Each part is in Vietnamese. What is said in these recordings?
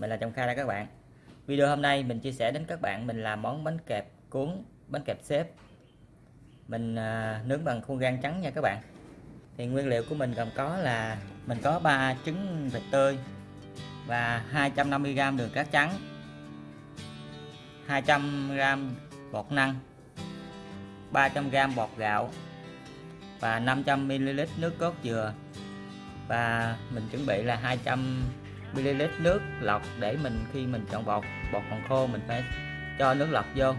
mình là Trọng Kha đây các bạn. Video hôm nay mình chia sẻ đến các bạn mình làm món bánh kẹp cuốn bánh kẹp xếp. Mình à, nướng bằng khuôn gan trắng nha các bạn. Thì nguyên liệu của mình gồm có là mình có 3 trứng vịt tươi và 250g đường cát trắng 200g bột năng 300g bột gạo và 500ml nước cốt dừa. Và mình chuẩn bị là ml nước lọc để mình khi mình chọn bột bột còn khô mình phải cho nước lọc vô.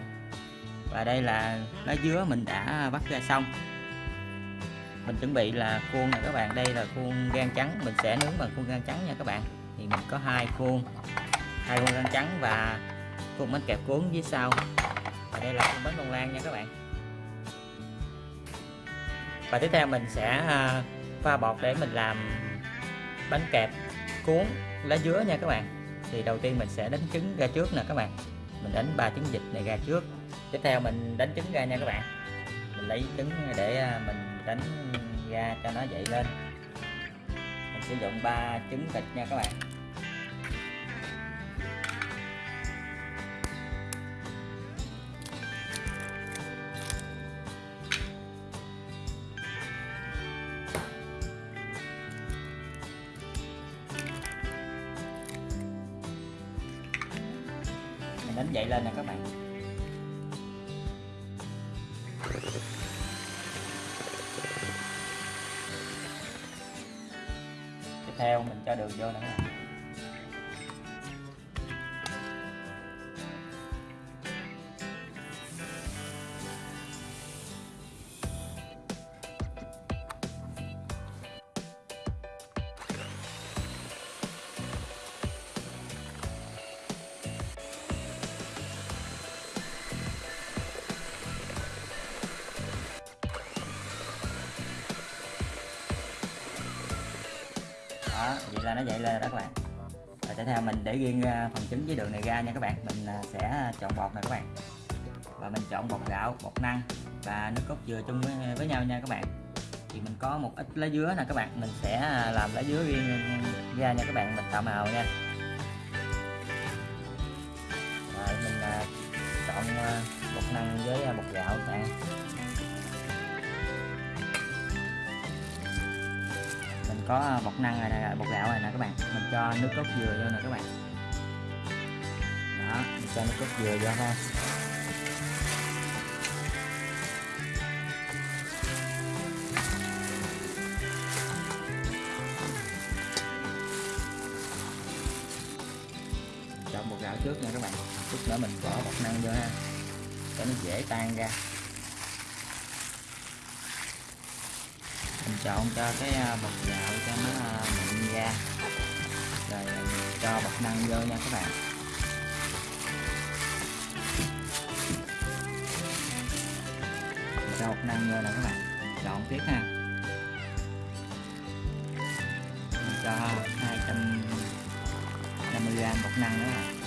Và đây là lá dứa mình đã bắt ra xong. Mình chuẩn bị là khuôn này các bạn. Đây là khuôn gan trắng, mình sẽ nướng bằng khuôn gan trắng nha các bạn. Thì mình có hai khuôn hai khuôn gan trắng và khuôn bánh kẹp cuốn dưới sau. Và đây là khuôn bánh bông lan nha các bạn. Và tiếp theo mình sẽ à, pha bột để mình làm bánh kẹp cuốn lá dứa nha các bạn. Thì đầu tiên mình sẽ đánh trứng ra trước nè các bạn. Mình đánh ba trứng vịt này ra trước. Tiếp theo mình đánh trứng ra nha các bạn. Mình lấy trứng để à, mình đánh ra cho nó dậy lên. Mình sử dụng ba trứng vịt nha các bạn. Đánh dậy lên nè các bạn. Tiếp theo mình cho đường vô nữa đó vậy là nó dậy lên rồi đó các bạn và tiếp theo mình để riêng à, phần trứng với đường này ra nha các bạn. Mình à, sẽ chọn bột này các bạn. Và mình chọn bột gạo bột năng và nước cốt dừa chung với, với nhau nha các bạn. Thì mình có một ít lá dứa nè các bạn. Mình sẽ à, làm lá dứa riêng ra nha các bạn. Mình tạo màu nha. Rồi mình chọn bột năng với bột gạo các bạn. Mình có à, bột năng này này bột gạo này nè các bạn. Mình cho nước cốt dừa vô nè các bạn. Đó, mình cho nước cốt dừa vô thôi cho bột gạo trước nha các bạn. Chút nữa mình bỏ bột năng vô ha. Cho nó dễ tan ra. Trộn chọn cho cái à, bột gạo cho nó à, mịn ra rồi mình cho bột năng vô nha các bạn. Mình cho bột năng vô nè các bạn. Chọn tiếp ha. Mình cho 250g bột năng nữa nè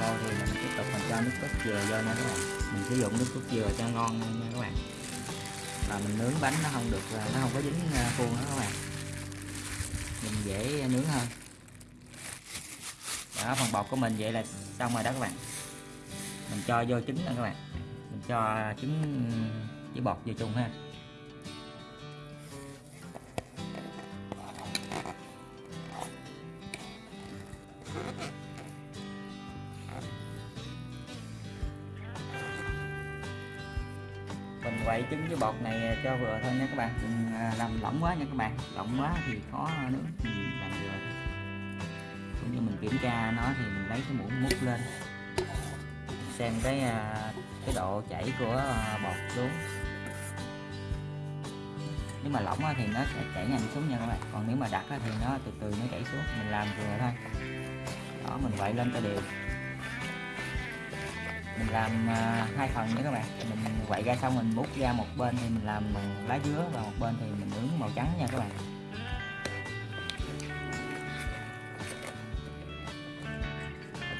khô thì mình tiếp tục mình cho nước cốt dừa vô nha các bạn. Mình sử dụng nước cốt dừa cho ngon nha các bạn. Và mình nướng bánh nó không được, nó không có dính à, khuôn đó các bạn. Mình dễ nướng hơn. Đó, phần bột của mình vậy là xong rồi đó các bạn. Mình cho vô trứng nha các bạn. Mình cho trứng với bột vô chung ha. Trứng với bột này cho vừa thôi nha các bạn. Đừng làm lỏng quá nha các bạn. Lỏng quá thì khó nướng mình làm vừa cũng như mình kiểm tra nó thì mình lấy cái muỗng múc lên. Xem cái à, cái độ chảy của à, bột xuống. Nếu mà lỏng thì nó sẽ chảy nhanh xuống nha các bạn. Còn nếu mà đặc thì nó từ từ nó chảy xuống. Mình làm vừa thôi. Đó, mình quậy lên cho đều mình làm à, hai phần nha các bạn. Mình quậy ra xong mình bút ra một bên thì mình làm bằng lá dứa và một bên thì mình nướng màu trắng nha các bạn.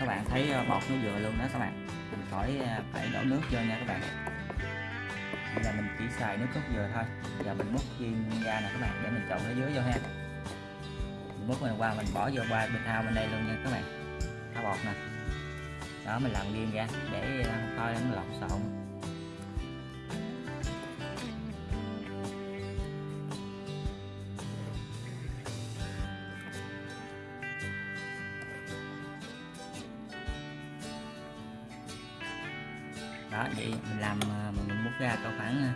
Các bạn thấy à, bột nó vừa luôn đó các bạn. Mình khỏi à, phải đổ nước vô nha các bạn. Bây là mình chỉ xài nước cốt dừa thôi. Giờ mình múc viên ra nè các bạn để mình trộn lá dứa vô ha. Mình múc mình qua mình bỏ vô qua bên thao bên đây luôn nha các bạn. Thao bột nè đó mình làm riêng ra để ờ, coi nó lộn xộn. Đó vậy mình làm ờ, mình, múc ra có khoảng ờ,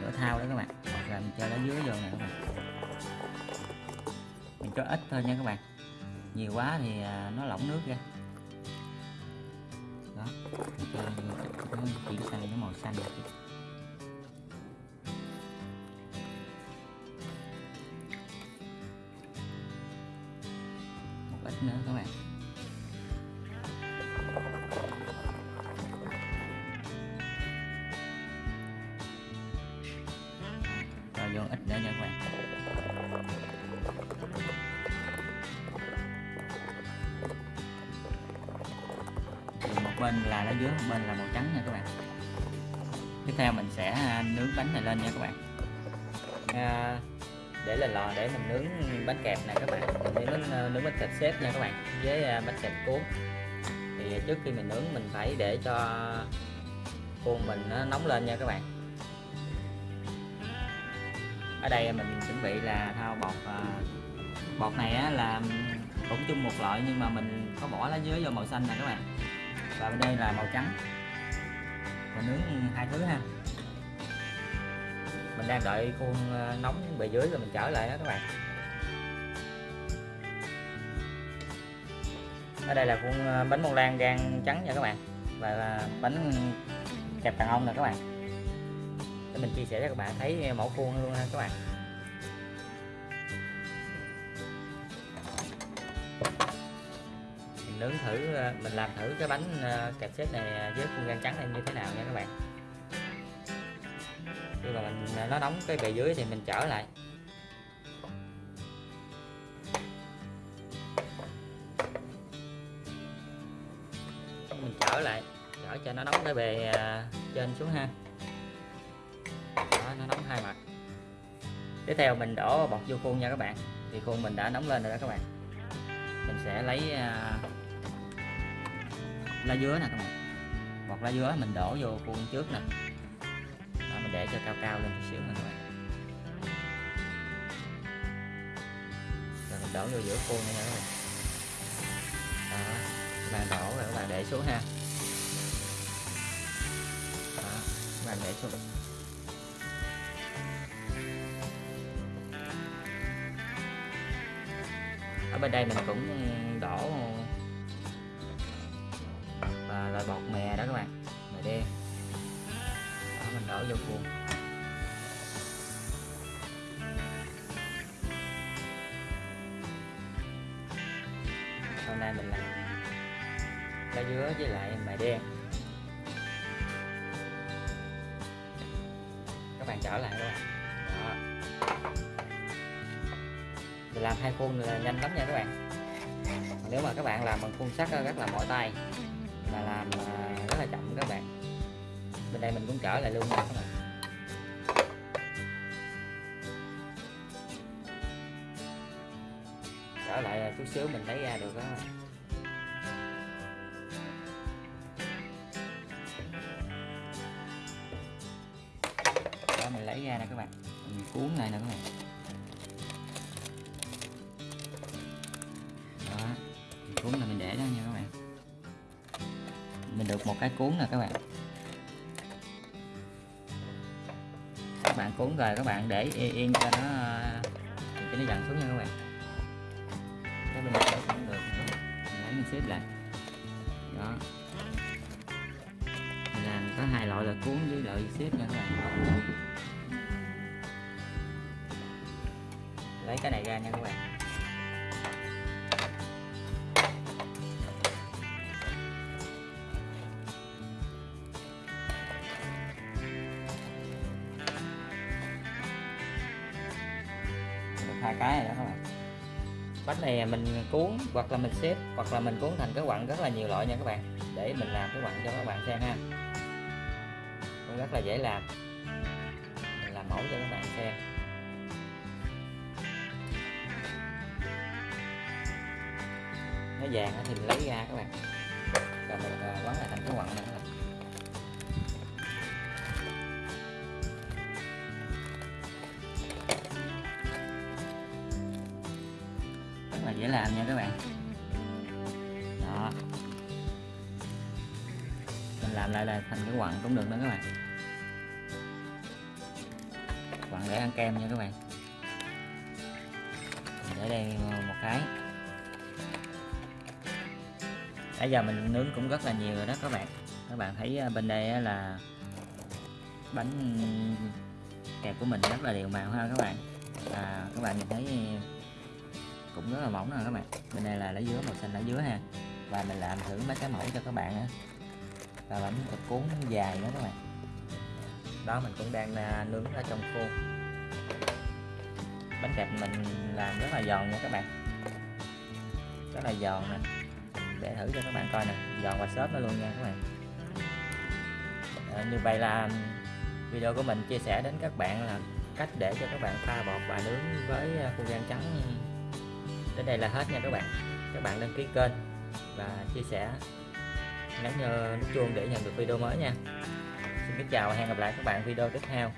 nửa thao đó các bạn. Hoặc là mình cho lá dứa vô nè các bạn. Mình cho ít thôi nha các bạn. Nhiều quá thì nó lỏng nước ra cho nó chuyển sang cái màu xanh một một ít nữa các bạn. Bên là lá dứa một bên là màu trắng nha các bạn. Tiếp theo mình sẽ à, nướng bánh này lên nha các bạn. À, để lên lò để mình nướng bánh kẹp này các bạn. Mình nướng bánh, nướng bánh kẹp xếp nha các bạn với à, bánh kẹp cuốn. Thì trước khi mình nướng mình phải để cho khuôn mình nó nóng lên nha các bạn. Ở đây mình chuẩn bị là thao bột bột này á, là cũng chung một loại nhưng mà mình có bỏ lá dứa vô màu xanh nè các bạn và bên đây là màu trắng. Mình nướng hai thứ ha. Mình đang đợi khuôn ờ, nóng bề dưới rồi mình trở lại đó các bạn. Ở đây là khuôn ờ, bánh bông lan gan trắng nha các bạn. Và là bánh kẹp đàn ông nè các bạn. Để mình chia sẻ cho các bạn thấy mẫu khuôn luôn ha các bạn. Nướng thử ờ, mình làm thử cái bánh ờ, kẹp xếp này với khuôn gan trắng này như thế nào nha các bạn. Khi mà mình ờ, nó nóng cái bề dưới thì mình trở lại. Mình trở lại trở cho nó nóng cái bề trên xuống ha. Đó, nó nóng hai mặt. Tiếp theo mình đổ bọt vô khuôn nha các bạn. Thì khuôn mình đã nóng lên rồi đó các bạn. Mình sẽ lấy lá dứa nè các bạn. Bọt lá dứa mình đổ vô khuôn trước nè. Đó, mình để cho cao cao lên chút xíu nè các bạn. Rồi mình đổ vô giữa khuôn này nha các bạn. Đó các bạn đổ rồi các bạn để xuống ha. Đó các bạn để xuống. Ở bên đây mình cũng ờ, đổ em với đen. Các bạn trở lại các bạn. Đó. Mình làm hai khuôn là nhanh lắm nha các bạn. Nếu mà các bạn làm bằng khuôn sắt ờ, rất là mỏi tay và làm ờ, rất là chậm các bạn. Bên đây mình cũng trở lại luôn nha các bạn. Trở lại chút xíu mình lấy ra được đó bạn. Mình cuốn này nè các bạn. Đó mình cuốn là mình để đó nha các bạn. Mình được một cái cuốn nè các bạn. Các bạn cuốn rồi các bạn để yên, yên cho nó ờ, cho nó dần xuống nha các bạn. Cái bên này cũng được. Mình lấy mình xếp lại. Đó. Mình làm có hai loại là cuốn với loại xếp nha các bạn. Lấy cái này ra nha các bạn. Được hai cái này đó các bạn. Bánh này mình cuốn hoặc là mình xếp hoặc là mình cuốn thành cái quặng rất là nhiều loại nha các bạn. Để mình làm cái quặng cho các bạn xem ha. Cũng rất là dễ làm. Làm mẫu cho các bạn xem. Nó vàng thì mình lấy ra các bạn. Rồi mình ờ, quấn lại thành cái quặng này. Rất là dễ làm nha các bạn. Đó. Mình làm lại là thành cái quặng cũng được đó các bạn. Quặng để ăn kem nha các bạn. Mình để đây một cái nãy giờ mình nướng cũng rất là nhiều rồi đó các bạn. Các bạn thấy à, bên đây là bánh kẹp của mình rất là đều màu ha các bạn. À, các bạn nhìn thấy cũng rất là mỏng nè các bạn. Bên đây là lá dứa màu xanh lá dứa ha. Và mình làm thử mấy cái mẫu cho các bạn á. Và bánh thịt cuốn dài nữa các bạn. Đó mình cũng đang à, nướng ở trong khuôn. Bánh kẹp mình làm rất là giòn nha các bạn. Rất là giòn nè để thử cho các bạn coi nè. Giòn và xốp nó luôn nha các bạn. À, như vậy là video của mình chia sẻ đến các bạn là cách để cho các bạn pha bột và nướng với ờ, khu gan trắng. Đến đây là hết nha các bạn. Các bạn đăng ký kênh và chia sẻ nhấn nút chuông để nhận được video mới nha. Xin kính chào và hẹn gặp lại các bạn video tiếp theo.